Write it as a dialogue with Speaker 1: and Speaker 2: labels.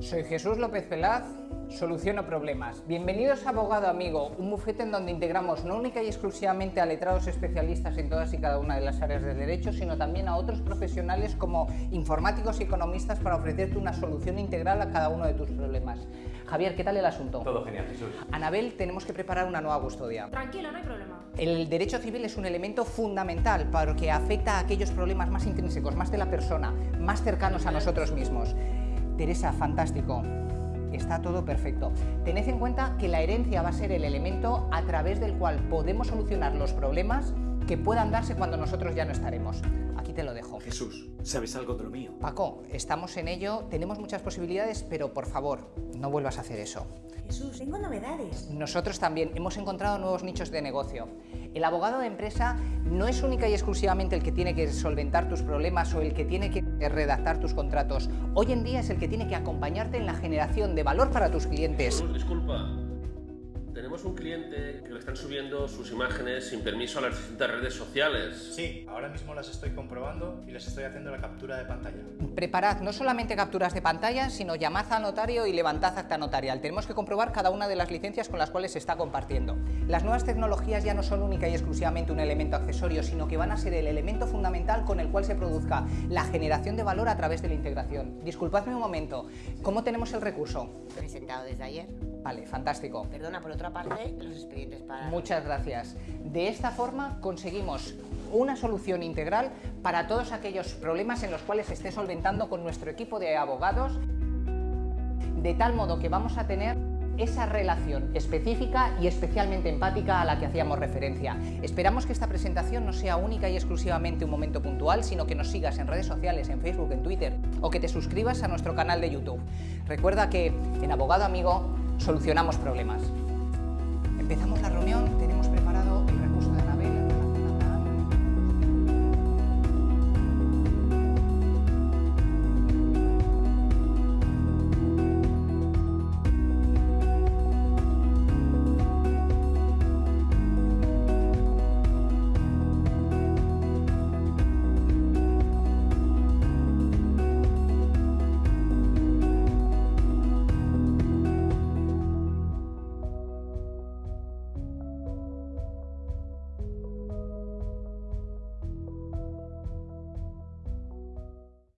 Speaker 1: Soy Jesús López Pelaz, soluciono problemas. Bienvenidos a Abogado Amigo, un bufete en donde integramos no única y exclusivamente a letrados especialistas en todas y cada una de las áreas del derecho, sino también a otros profesionales como informáticos y economistas para ofrecerte una solución integral a cada uno de tus problemas. Javier, ¿qué tal el asunto?
Speaker 2: Todo genial, Jesús.
Speaker 1: Anabel, tenemos que preparar una nueva custodia.
Speaker 3: Tranquilo, no hay problema.
Speaker 1: El derecho civil es un elemento fundamental porque afecta a aquellos problemas más intrínsecos, más de la persona, más cercanos a nosotros mismos. Teresa, fantástico. Está todo perfecto. Tened en cuenta que la herencia va a ser el elemento a través del cual podemos solucionar los problemas que puedan darse cuando nosotros ya no estaremos. Aquí te lo dejo.
Speaker 2: Jesús, ¿sabes algo de lo mío?
Speaker 1: Paco, estamos en ello, tenemos muchas posibilidades, pero por favor, no vuelvas a hacer eso.
Speaker 3: Jesús, tengo novedades.
Speaker 1: Nosotros también hemos encontrado nuevos nichos de negocio. El abogado de empresa no es única y exclusivamente el que tiene que solventar tus problemas o el que tiene que redactar tus contratos. Hoy en día es el que tiene que acompañarte en la generación de valor para tus clientes.
Speaker 4: Jesús, disculpa. Tenemos un cliente que le están subiendo sus imágenes sin permiso a las distintas redes sociales.
Speaker 5: Sí, ahora mismo las estoy comprobando y les estoy haciendo la captura de pantalla.
Speaker 1: Preparad no solamente capturas de pantalla, sino llamad al notario y levantad acta notarial. Tenemos que comprobar cada una de las licencias con las cuales se está compartiendo. Las nuevas tecnologías ya no son única y exclusivamente un elemento accesorio, sino que van a ser el elemento fundamental con el cual se produzca la generación de valor a través de la integración. Disculpadme un momento, ¿cómo tenemos el recurso?
Speaker 3: Presentado desde ayer.
Speaker 1: Vale, fantástico.
Speaker 3: Perdona, por otra parte, los expedientes para...
Speaker 1: Muchas gracias. De esta forma conseguimos una solución integral para todos aquellos problemas en los cuales se esté solventando con nuestro equipo de abogados, de tal modo que vamos a tener esa relación específica y especialmente empática a la que hacíamos referencia. Esperamos que esta presentación no sea única y exclusivamente un momento puntual, sino que nos sigas en redes sociales, en Facebook, en Twitter o que te suscribas a nuestro canal de YouTube. Recuerda que en Abogado Amigo solucionamos problemas. Empezamos la reunión,